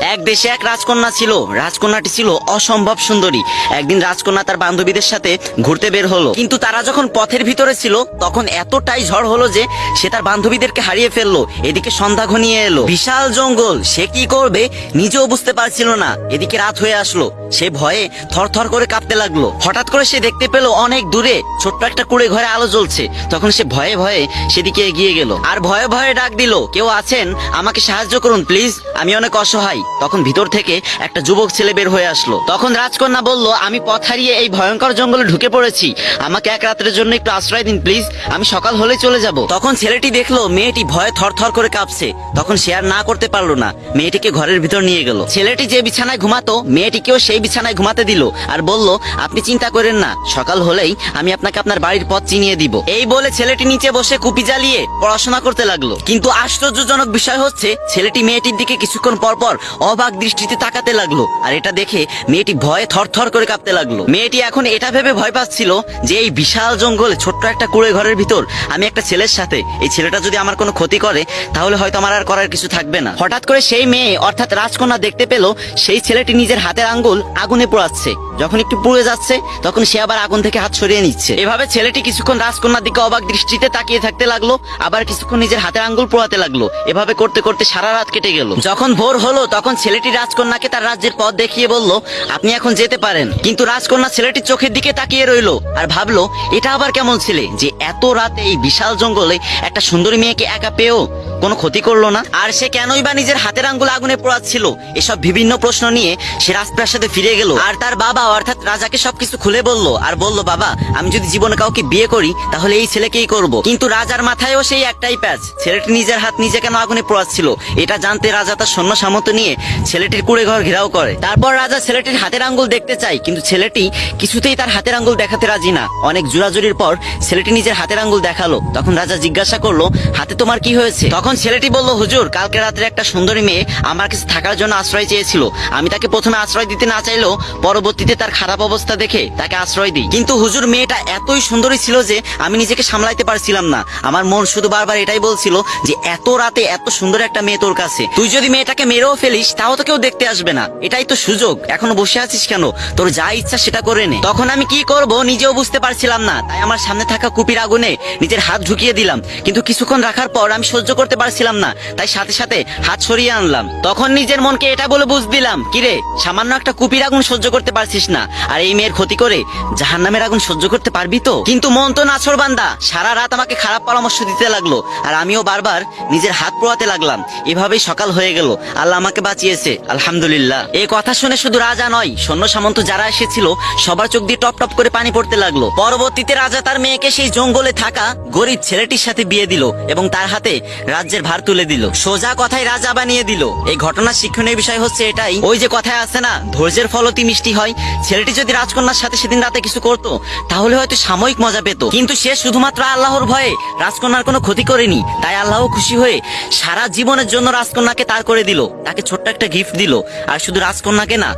এক দেশে এক রাজকন্যা ছিল। রাজকন্যাটি ছিল অসম্ভব সুন্দরী। একদিন রাজকন্যা তার বান্ধবীদের সাথে ঘুরতে বের হলো। কিন্তু তারা যখন পথের ভিতরে ছিল, তখন এতটাই ঝড় হলো যে সে তার বান্ধবীদেরকে হারিয়ে ফেলল। এদিকে সন্ধ্যা ঘনিয়ে এলো। বিশাল জঙ্গল। সে কি করবে নিজেও বুঝতে পারছিল না। এদিকে রাত হয়ে আসলো। সে ভয়ে থরথর করে কাঁপতে লাগল। হঠাৎ করে সে দেখতে পেল অনেক দূরে ছোট্ট একটা কুড়ে ঘরে আলো জ্বলছে। তখন সে ভয়ে ভয়ে সেদিকে এগিয়ে গেল। আর ভয়ে ভয়ে ডাক দিল, কেউ আছেন? আমাকে সাহায্য করুন, প্লিজ। আমি অনেক অসহায়। তখন ভিতর থেকে একটা যুবক ছেলে বের হয়ে আসলো। তখন রাজকন্যা বলল, আমি পথ হারিয়ে এই ভয়ঙ্কর জঙ্গলে ঢুকে পড়েছি। আমাকে এক রাতের জন্য একটু আশ্রয় দিন প্লিজ আমি সকাল হলেই চলে যাব। তখন ছেলেটি দেখল, মেয়েটি ভয়ে থরথর করে কাঁপছে। তখন আর না করতে পারল না। মেয়েটিকে ঘরের ভিতর নিয়ে গেল। ছেলেটি যে বিছানায় ঘুমাতো, মেয়েটিকেও সেই বিছানায় ঘুমাতে দিল আর বলল, আপনি চিন্তা করেন না। সকাল হলেই আমি আপনাকে আপনার বাড়ির পথ চিনিয়ে দিব। এই বলে ছেলেটি নিচে বসে কুপি জ্বালিয়ে পড়াশোনা করতে লাগল। কিন্তু আশ্চর্যজনক বিষয় হচ্ছে, ছেলেটি মেয়েটির দিকে কিছুক্ষণ পর পর অবাক দৃষ্টিতে তাকাতে লাগল। আর এটা দেখে মেয়েটি ভয়ে থরথর করে কাঁপতে লাগল। মেয়েটি এখন এটা ভেবে ভয় পাচ্ছিল যে এই বিশাল জঙ্গলে ছোট্ট একটা কুড়ে ঘরের ভিতর আমি একটা ছেলের সাথে। এই ছেলেটা যদি আমার কোনো ক্ষতি করে, তাহলে হয়তো আমার আর করার কিছু থাকবে না। হঠাৎ করে সেই মেয়ে, অর্থাৎ রাজকন্যা দেখতে পেল, সেই ছেলেটি নিজের হাতের আঙ্গুল আগুনে পোড়াচ্ছে। যখন একটু পুড়ে যাচ্ছে, তখন সে আবার আগুন থেকে হাত সরিয়ে নিচ্ছে। এভাবে ছেলেটি কিছুক্ষণ রাজকন্যার দিকে অবাক দৃষ্টিতে তাকিয়ে থাকতে লাগল, আবার কিছুক্ষণ নিজের হাতের আঙ্গুল পোড়াতে লাগল। এভাবে করতে করতে সারা রাত কেটে গেল। যখন ভোর হলো, তখন ছেলেটি রাজকন্যাকে তার রাজ্যের পথ দেখিয়ে বলল, আপনি এখন যেতে পারেন। কিন্তু রাজকন্যা ছেলেটির চোখের দিকে তাকিয়ে রইল আর ভাবলো, এটা আবার কেমন ছেলে যে এত রাতে এই বিশাল জঙ্গলে একটা সুন্দরী মেয়েকে একা পেয়েও কোনো ক্ষতি করল না? আর সে কেনই বা নিজের হাতের আঙ্গুল আগুনে পোড়াচ্ছিল? এসব বিভিন্ন প্রশ্ন নিয়ে সে রাজপ্রাসাদে ফিরে গেল। আর তার বাবা অর্থাৎ রাজাকে সবকিছু খুলে বলল আর বলল, বাবা, আমি যদি জীবনে কাউকে বিয়ে করি, তাহলে এই ছেলেকেই করব। কিন্তু রাজার মাথায়ও সেই একটাই প্যাচ। ছেলেটি নিজের হাত নিজে কেন আগুনে পোড়াচ্ছিল? এটা জানতে রাজা তার সৈন্য সামন্ত নিয়ে ছেলেটির কুড়ে ঘর ঘেরাও করে। তারপর রাজা ছেলেটির হাতের আঙ্গুল দেখতে চাই কিন্তু ছেলেটি কিছুতেই তার হাতের আঙ্গুল দেখাতে রাজি না। অনেক জোরাজুরির পর ছেলেটি নিজের হাতের আঙ্গুল দেখাল। তখন রাজা জিজ্ঞাসা করল, হাতে তোমার কি হয়েছে? তখন ছেলেটি বলল, হুজুর, কালকে রাত্রে একটা সুন্দরী মেয়ে আমার কাছে থাকার জন্য আশ্রয় চেয়েছিল। আমি তাকে প্রথমে আশ্রয় দিতে না চাইলেও পরবর্তীতে তার খারাপ অবস্থা দেখে তাকে আশ্রয় দিই। কিন্তু হুজুর, মেয়েটা এতই সুন্দরী ছিল যে আমি নিজেকে সামলাইতে পারছিলাম না। আমার মন শুধু বারবার এটাই বলছিল যে, এত রাতে এত সুন্দর একটা মেয়ে তোর কাছে। তুই যদি মেয়েটাকে মেরেও ফেলিস তাও তো কেউ দেখতে আসবে না। এটাই তো সুযোগ। এখনও বসে আছিস কেন? তোর যা ইচ্ছা সেটা করে নে। তখন আমি কি করব নিজেও বুঝতে পারছিলাম না। তাই আমার সামনে থাকা কুপির আগুনে নিজের হাত ঢুকিয়ে দিলাম। কিন্তু কিছুক্ষণ রাখার পর আমি সহ্য করতে পারছিলাম না। তাই সাথে সাথে হাত সরিয়ে আনলাম। তখন নিজের মনকে এটা বলে বুঝ দিলাম, কিরে, সামান্য একটা কুপির আগুন সহ্য করতে পারছিস না। আর এই মেয়ের ক্ষতি করে জাহান নামের আগুন সহ্য করতে পারবি তো? কিন্তু মন তো নাছর বান্দা। সারা রাত আমাকে খারাপ পরামর্শ দিতে লাগল। আর আমিও বারবার নিজের হাত পোড়াতে লাগলাম। এভাবেই সকাল হয়ে গেল। আল্লাহ আমাকে বাঁচিয়েছে। আলহামদুলিল্লাহ। এই কথা শুনে শুধু রাজা নয়, সৈন্য সামন্ত যারা এসেছিল, সবার চোখ দিয়ে টপ টপ করে পানি পড়তে লাগল। পরবর্তীতে রাজা তার মেয়েকে সেই জঙ্গলে থাকা গরিব ছেলেটির সাথে বিয়ে দিল এবং তার হাতে রাজ্যের ভার তুলে দিল। সোজা কথায় রাজা বানিয়ে দিল। এই ঘটনার শিক্ষণীয় বিষয় হচ্ছে এটাই। ওই যে কথায় আছে না, ধৈর্যের ফলতি মিষ্টি হয়। ছেলেটি যদি রাজকন্যার সাথে সেদিন রাতে কিছু করতো, তাহলে হয়তো সাময়িক মজা পেত। কিন্তু সে শুধুমাত্র আল্লাহর ভয়ে রাজকন্যার কোনো ক্ষতি করেনি। তাই আল্লাহ খুশি হয়ে সারা জীবনের জন্য রাজকন্যাকে তার করে দিল। তাকে ছোট্ট একটা গিফট দিল। আর শুধু রাজকন্যাকে না,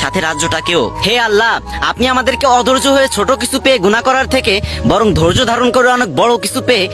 সাথে রাজ্যটাকেও। হে আল্লাহ, আপনি আমাদেরকে অধৈর্য হয়ে ছোট কিছু পেয়ে গুণা করার থেকে বরং ধৈর্য ধারণ করে অনেক বড় কিছু পেয়ে